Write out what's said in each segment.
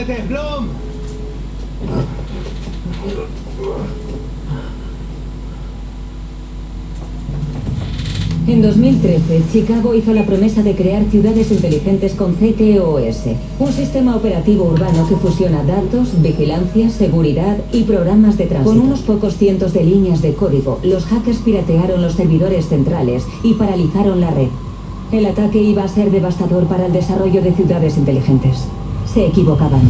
¡Jódete, Blom! En 2013, Chicago hizo la promesa de crear ciudades inteligentes con CTOS, un sistema operativo urbano que fusiona datos, vigilancia, seguridad y programas de tránsito. Con unos pocos cientos de líneas de código, los hackers piratearon los servidores centrales y paralizaron la red. El ataque iba a ser devastador para el desarrollo de ciudades inteligentes. Se equivocaban.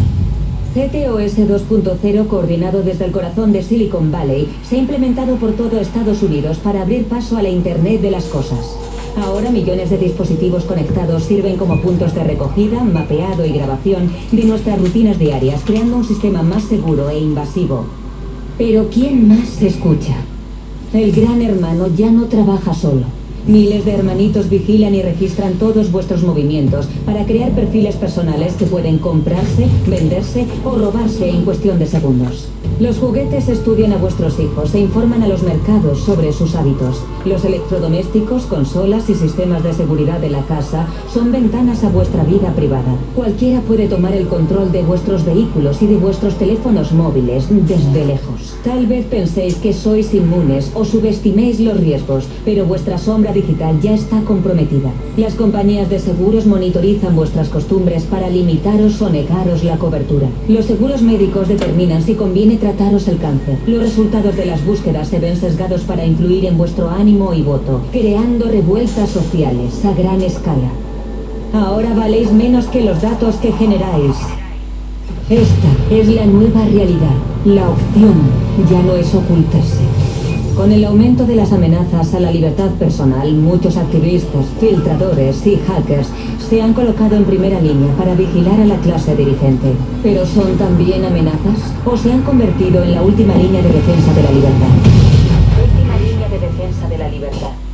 CTOS 2.0, coordinado desde el corazón de Silicon Valley, se ha implementado por todo Estados Unidos para abrir paso a la Internet de las cosas. Ahora millones de dispositivos conectados sirven como puntos de recogida, mapeado y grabación de nuestras rutinas diarias, creando un sistema más seguro e invasivo. Pero ¿quién más se escucha? El gran hermano ya no trabaja solo. Miles de hermanitos vigilan y registran todos vuestros movimientos para crear perfiles personales que pueden comprarse, venderse o robarse en cuestión de segundos. Los juguetes estudian a vuestros hijos e informan a los mercados sobre sus hábitos. Los electrodomésticos, consolas y sistemas de seguridad de la casa son ventanas a vuestra vida privada. Cualquiera puede tomar el control de vuestros vehículos y de vuestros teléfonos móviles desde lejos. Tal vez penséis que sois inmunes o subestiméis los riesgos, pero vuestra sombra digital ya está comprometida. Las compañías de seguros monitorizan vuestras costumbres para limitaros o negaros la cobertura. Los seguros médicos determinan si conviene trataros el cáncer. Los resultados de las búsquedas se ven sesgados para influir en vuestro ánimo y voto, creando revueltas sociales a gran escala. Ahora valéis menos que los datos que generáis. Esta es la nueva realidad. La opción ya no es ocultarse. Con el aumento de las amenazas a la libertad personal, muchos activistas, filtradores y hackers se han colocado en primera línea para vigilar a la clase dirigente. ¿Pero son también amenazas? ¿O se han convertido en la última línea de defensa de la libertad? Última línea de defensa de la libertad.